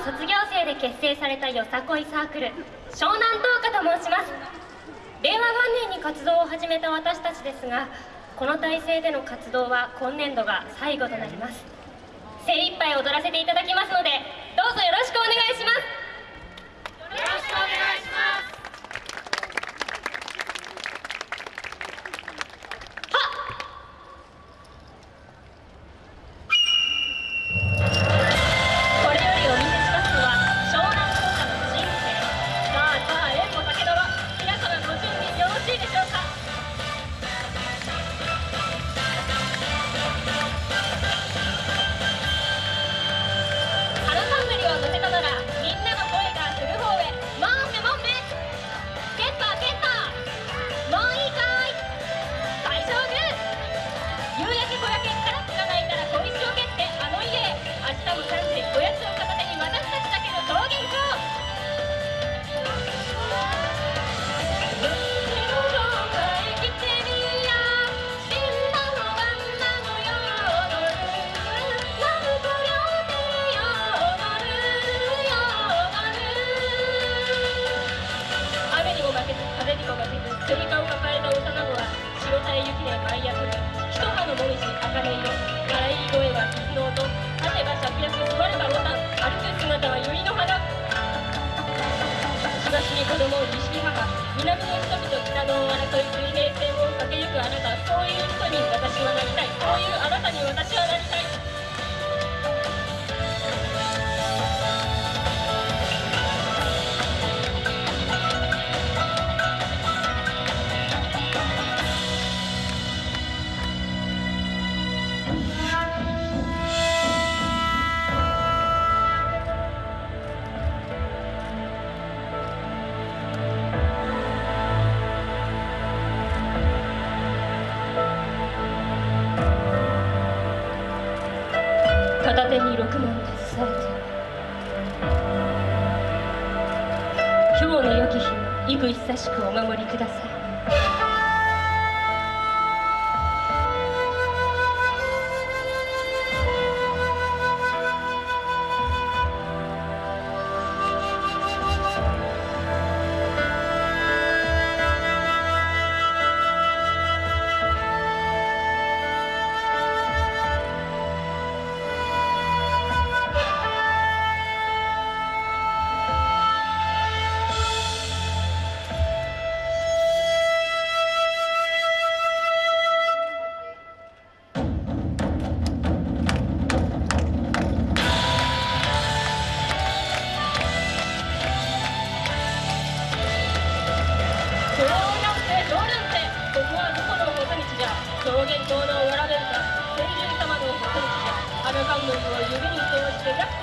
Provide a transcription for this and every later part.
卒業生で結成されたよさこいサークル湘南東華と申します。令和元年に活動を始めた私たちですがこの体制での活動は今年度が最後となります。精一杯踊らせていただきますのでどうぞよろしくお願いします。茜色笑い声は鈴の音勝てば芍薬座ればボタン歩く姿は百合の花東に子供西に母南の人々北の争い水平線を駆けゆくあなた片手に六文携えて今日の良き日を幾久しくお守りください。ンドルを指に通して約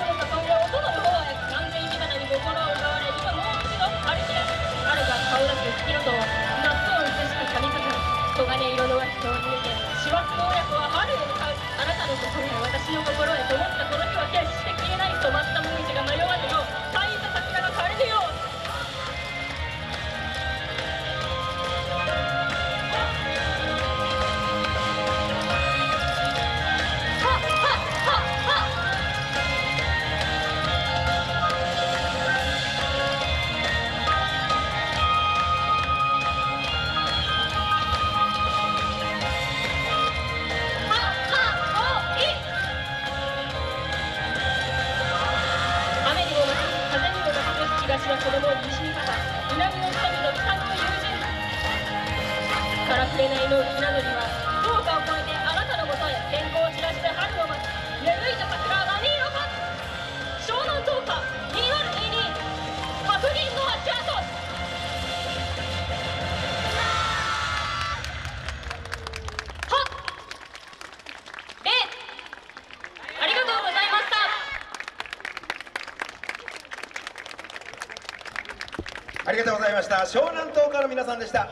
私は子供を西に方南の人々北の友人からくれないの船乗りはありがとうございました。湘南島から皆さんでした。